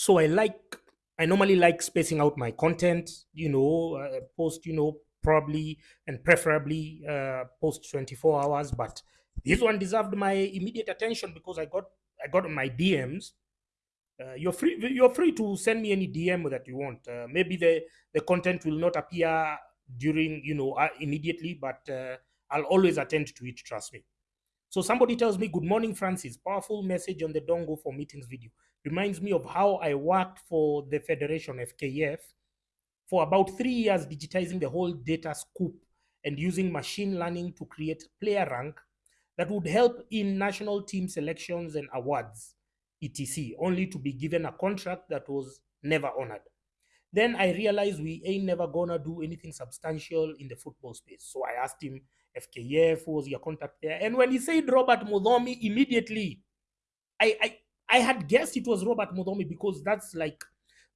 So I like, I normally like spacing out my content, you know, uh, post, you know, probably and preferably uh, post 24 hours. But this one deserved my immediate attention because I got, I got my DMs. Uh, you're free, you're free to send me any DM that you want. Uh, maybe the, the content will not appear during, you know, uh, immediately, but uh, I'll always attend to it, trust me. So somebody tells me, Good morning, Francis. Powerful message on the Dongo for Meetings video. Reminds me of how I worked for the Federation FKF for about three years, digitizing the whole data scoop and using machine learning to create player rank that would help in national team selections and awards, etc., only to be given a contract that was never honored. Then I realized we ain't never gonna do anything substantial in the football space. So I asked him, FKF, was your contact there? And when he said Robert Muthomi, immediately, I, I, I had guessed it was Robert Muthomi because that's like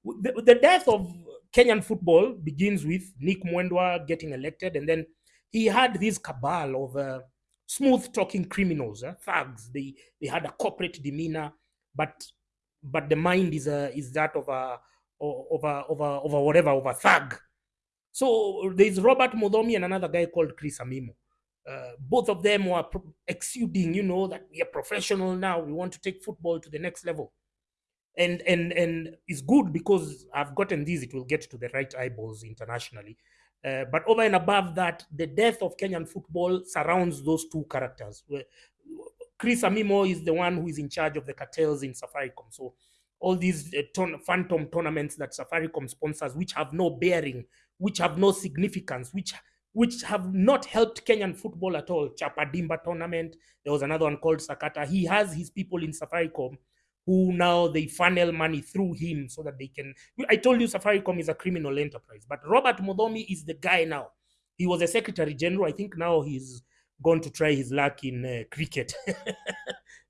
the, the death of Kenyan football begins with Nick Mwendwa getting elected, and then he had this cabal of uh, smooth talking criminals, uh, thugs. They they had a corporate demeanor, but but the mind is a is that of a of a of a of a whatever of a thug. So there's Robert Muthomi and another guy called Chris Amimo. Uh, both of them were exuding, you know, that we are professional now. We want to take football to the next level, and and and it's good because I've gotten these. It will get to the right eyeballs internationally. Uh, but over and above that, the death of Kenyan football surrounds those two characters. Chris Amimo is the one who is in charge of the cartels in Safaricom. So all these uh, ton- phantom tournaments that Safaricom sponsors, which have no bearing, which have no significance, which which have not helped Kenyan football at all. Chapa Dimba tournament. There was another one called Sakata. He has his people in Safaricom who now they funnel money through him so that they can. I told you Safaricom is a criminal enterprise, but Robert Muthomi is the guy now. He was a secretary general. I think now he's gone to try his luck in uh, cricket,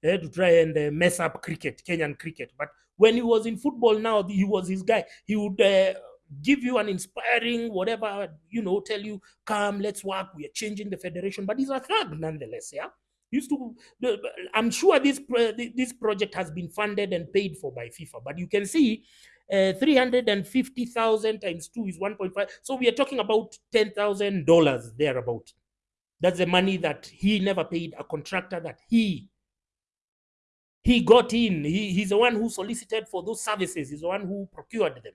yeah, to try and uh, mess up cricket, Kenyan cricket. But when he was in football, now he was his guy. He would. Uh, give you an inspiring whatever you know tell you come let's work we are changing the federation. But he's a thug nonetheless yeah? Used to i'm sure this this project has been funded and paid for by fifa but you can see uh, 350,000 times 2 is 1.5 so we are talking about $10,000 thereabout. That's the money that he never paid a contractor that he he got in. He, he's the one who solicited for those services. He's the one who procured them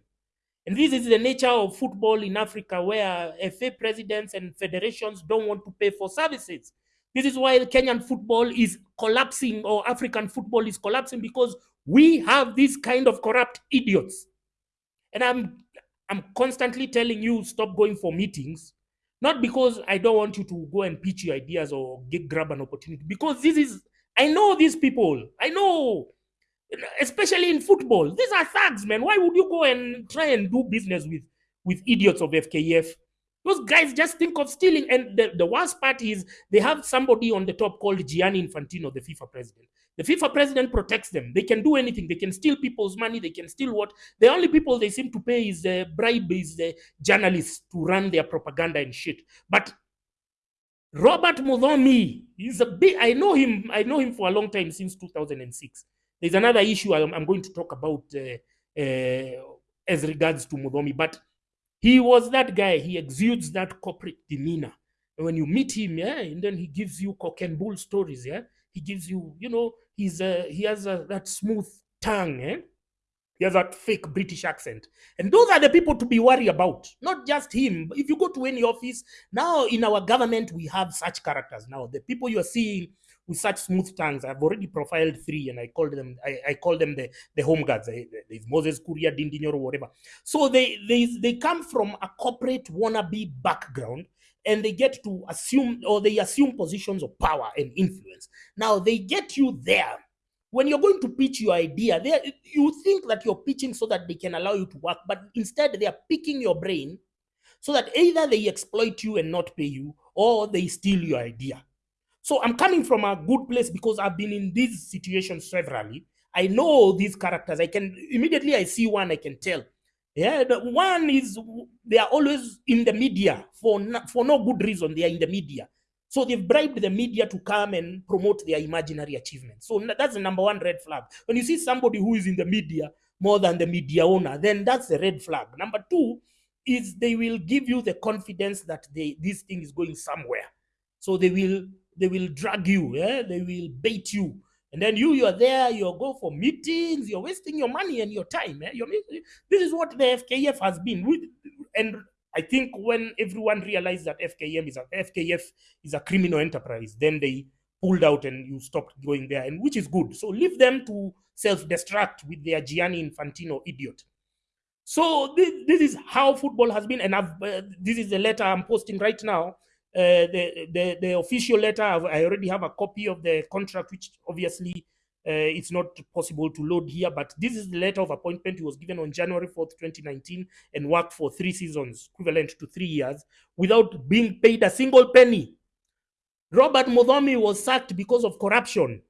and this is the nature of football in Africa, where FA presidents and federations don't want to pay for services. This is why Kenyan football is collapsing, or African football is collapsing, because we have these kind of corrupt idiots. And I'm I'm constantly telling you stop going for meetings, not because I don't want you to go and pitch your ideas or get grab an opportunity, because this is I know these people. I know especially in football. These are thugs, man. Why would you go and try and do business with with idiots of FKF? Those guys just think of stealing. And the, the worst part is they have somebody on the top called Gianni Infantino, the FIFA president. The FIFA president protects them. They can do anything. They can steal people's money. They can steal what? The only people they seem to pay is the bribe is the journalists to run their propaganda and shit. But Robert Muthomi, he's a big. I know him. I know him for a long time since 2006. There's another issue I'm, I'm going to talk about uh, uh, as regards to Muthomi, but he was that guy. He exudes that corporate demeanor. And when you meet him, yeah, and then he gives you cock and bull stories, yeah. He gives you, you know, he's uh, he has a, that smooth tongue, eh? He has that fake British accent. And those are the people to be worried about, not just him. If you go to any office, now in our government, we have such characters. Now, the people you're seeing with such smooth tongues. I've already profiled three, and I called them. I, I call them the the home guards. There's Moses Kuria, Dindinyor, or whatever. So they they they come from a corporate wannabe background, and they get to assume or they assume positions of power and influence. Now they get you there. When you're going to pitch your idea, they you think that you're pitching so that they can allow you to work, but instead they are picking your brain so that either they exploit you and not pay you, or they steal your idea. So I'm coming from a good place because I've been in these situations severally. I know these characters. I can immediately I see one, I can tell. Yeah, the one is they are always in the media for for no good reason. They are in the media, so they've bribed the media to come and promote their imaginary achievements. So that's the number one red flag. When you see somebody who is in the media more than the media owner, then that's the red flag. Number two is they will give you the confidence that they this thing is going somewhere. So they will they will drag you, yeah? they will bait you. And then you, you're there, you go for meetings, you're wasting your money and your time. Eh? You're, this is what the FKF has been. And I think when everyone realized that FKM is a FKF is a criminal enterprise, then they pulled out and you stopped going there, and which is good. So leave them to self-destruct with their Gianni Infantino idiot. So this, this is how football has been, and I've, uh, this is the letter I'm posting right now. Uh, the, the the official letter. I already have a copy of the contract, which obviously Uh, it's not possible to load here, but this is the letter of appointment. He was given on January 4th, 2019, and worked for three seasons, equivalent to three years, without being paid a single penny. Robert Muthomi was sacked because of corruption.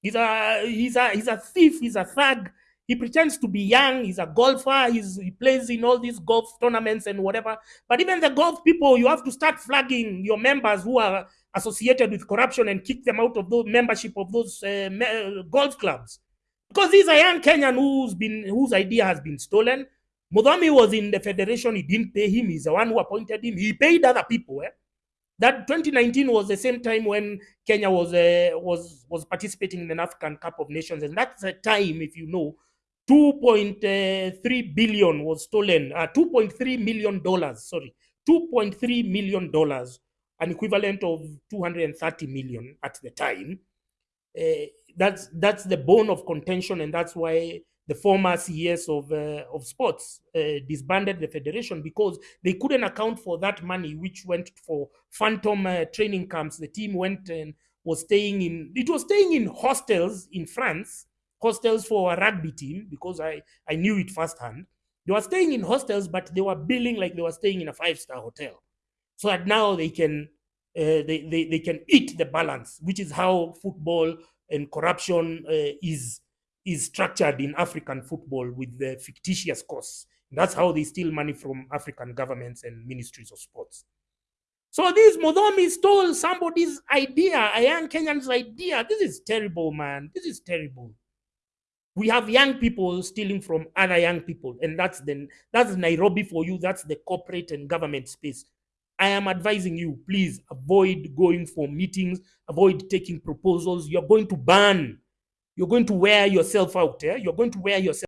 He's a he's a he's a thief. He's a thug. He pretends to be young. He's a golfer. He's, he plays in all these golf tournaments and whatever. But even the golf people, you have to start flagging your members who are associated with corruption and kick them out of the membership of those uh, golf clubs. Because he's a young Kenyan who's been whose idea has been stolen. Muthomi was in the federation. He didn't pay him. He's the one who appointed him. He paid other people. Eh? That 2019 was the same time when Kenya was uh, was was participating in the African Cup of Nations, and that's the time, if you know, 2.3 billion was stolen. Uh, 2.3 million dollars. Sorry, 2.3 million dollars an equivalent of 230 million at the time. Uh, that's that's the bone of contention, and that's why the former CES of uh, of sports uh, disbanded the federation because they couldn't account for that money, which went for phantom training camps. The team went and was staying in it was staying in hostels in France, hostels for a rugby team because I I knew it firsthand. They were staying in hostels, but they were billing like they were staying in a five star hotel so that now they can uh, they, they, they can eat the balance, which is how football and corruption uh, is is structured in African football with the fictitious costs. That's how they steal money from African governments and ministries of sports. So this Muthomi stole somebody's idea, a young Kenyan's idea. This is terrible, man. This is terrible. We have young people stealing from other young people, and that's the that's Nairobi for you. That's the corporate and government space. I am advising you, please avoid going for meetings, avoid taking proposals. You're going to burn. You're going to wear yourself out. Yeah? You're going to wear yourself